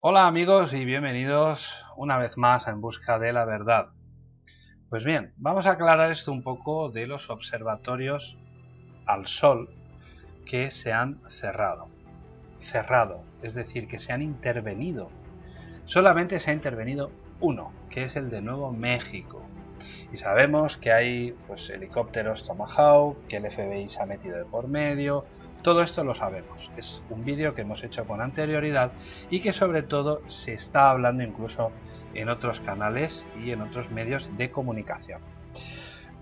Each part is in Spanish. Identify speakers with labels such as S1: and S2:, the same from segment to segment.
S1: Hola amigos y bienvenidos una vez más a En Busca de la Verdad. Pues bien, vamos a aclarar esto un poco de los observatorios al Sol que se han cerrado. Cerrado, es decir, que se han intervenido. Solamente se ha intervenido uno, que es el de Nuevo México. Y sabemos que hay pues, helicópteros Tomahawk, que el FBI se ha metido de por medio, todo esto lo sabemos, es un vídeo que hemos hecho con anterioridad y que sobre todo se está hablando incluso en otros canales y en otros medios de comunicación.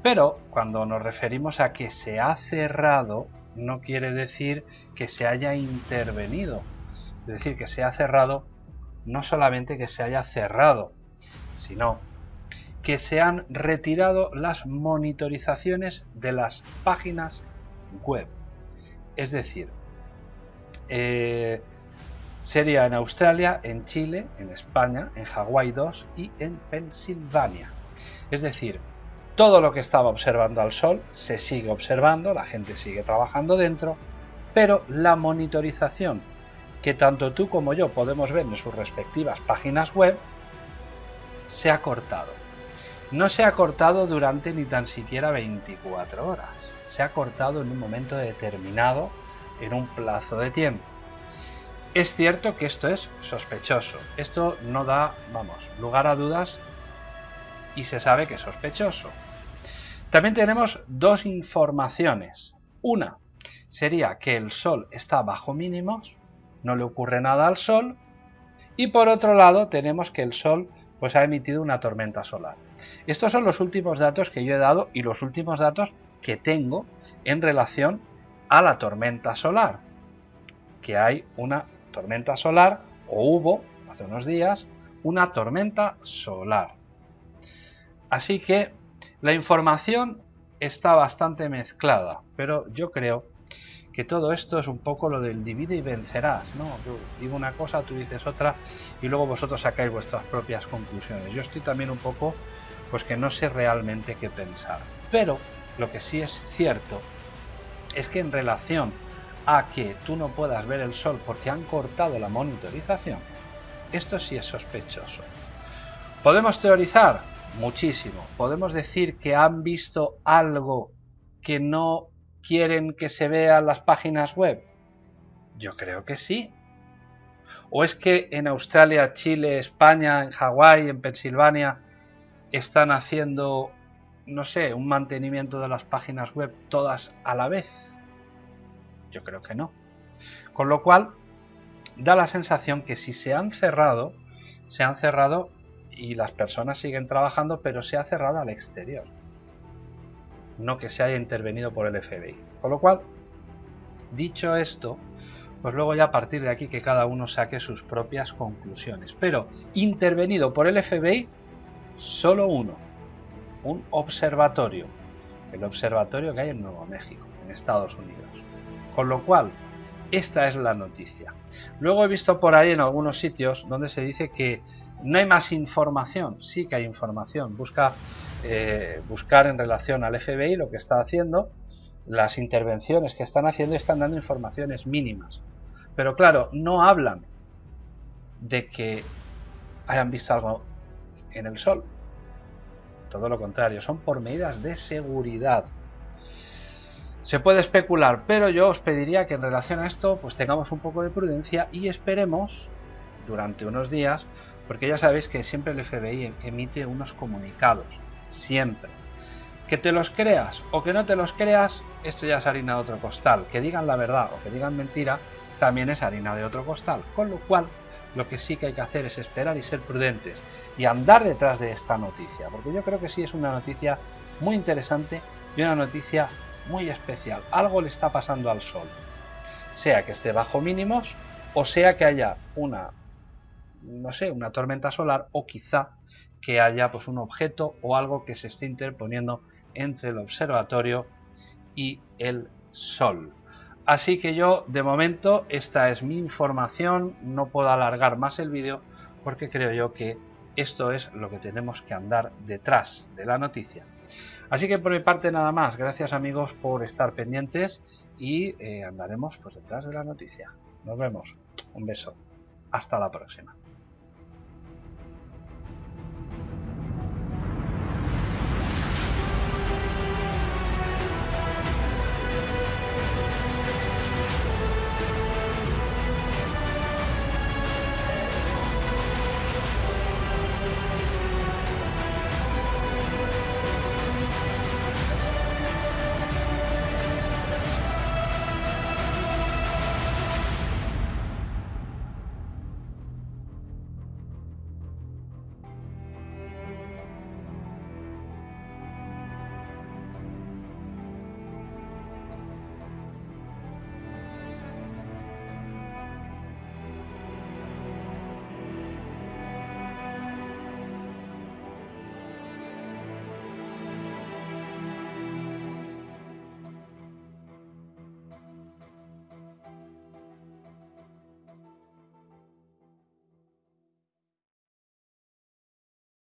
S1: Pero cuando nos referimos a que se ha cerrado, no quiere decir que se haya intervenido. Es decir, que se ha cerrado no solamente que se haya cerrado, sino que se han retirado las monitorizaciones de las páginas web. Es decir, eh, sería en Australia, en Chile, en España, en Hawái 2 y en Pensilvania. Es decir, todo lo que estaba observando al Sol se sigue observando, la gente sigue trabajando dentro, pero la monitorización que tanto tú como yo podemos ver en sus respectivas páginas web se ha cortado. No se ha cortado durante ni tan siquiera 24 horas se ha cortado en un momento determinado, en un plazo de tiempo. Es cierto que esto es sospechoso, esto no da, vamos, lugar a dudas y se sabe que es sospechoso. También tenemos dos informaciones. Una sería que el Sol está bajo mínimos, no le ocurre nada al Sol, y por otro lado tenemos que el Sol pues ha emitido una tormenta solar. Estos son los últimos datos que yo he dado y los últimos datos que tengo en relación a la tormenta solar. Que hay una tormenta solar, o hubo hace unos días, una tormenta solar. Así que la información está bastante mezclada, pero yo creo que todo esto es un poco lo del divide y vencerás, ¿no? Yo digo una cosa, tú dices otra y luego vosotros sacáis vuestras propias conclusiones. Yo estoy también un poco, pues que no sé realmente qué pensar. Pero lo que sí es cierto es que en relación a que tú no puedas ver el sol porque han cortado la monitorización, esto sí es sospechoso. ¿Podemos teorizar? Muchísimo. ¿Podemos decir que han visto algo que no quieren que se vea en las páginas web? Yo creo que sí. ¿O es que en Australia, Chile, España, en Hawái, en Pensilvania están haciendo no sé, un mantenimiento de las páginas web todas a la vez? Yo creo que no. Con lo cual, da la sensación que si se han cerrado, se han cerrado y las personas siguen trabajando, pero se ha cerrado al exterior. No que se haya intervenido por el FBI. Con lo cual, dicho esto, pues luego ya a partir de aquí que cada uno saque sus propias conclusiones. Pero intervenido por el FBI, solo uno un observatorio, el observatorio que hay en Nuevo México, en Estados Unidos. Con lo cual, esta es la noticia. Luego he visto por ahí en algunos sitios donde se dice que no hay más información. Sí que hay información. Busca eh, buscar en relación al FBI lo que está haciendo, las intervenciones que están haciendo están dando informaciones mínimas. Pero claro, no hablan de que hayan visto algo en el sol todo lo contrario, son por medidas de seguridad. Se puede especular, pero yo os pediría que en relación a esto pues tengamos un poco de prudencia y esperemos durante unos días, porque ya sabéis que siempre el FBI emite unos comunicados, siempre. Que te los creas o que no te los creas, esto ya es harina de otro costal. Que digan la verdad o que digan mentira, también es harina de otro costal. Con lo cual, lo que sí que hay que hacer es esperar y ser prudentes y andar detrás de esta noticia, porque yo creo que sí es una noticia muy interesante y una noticia muy especial. Algo le está pasando al Sol, sea que esté bajo mínimos o sea que haya una, no sé, una tormenta solar o quizá que haya pues un objeto o algo que se esté interponiendo entre el observatorio y el Sol. Así que yo, de momento, esta es mi información, no puedo alargar más el vídeo porque creo yo que esto es lo que tenemos que andar detrás de la noticia. Así que por mi parte nada más, gracias amigos por estar pendientes y eh, andaremos pues detrás de la noticia. Nos vemos, un beso, hasta la próxima.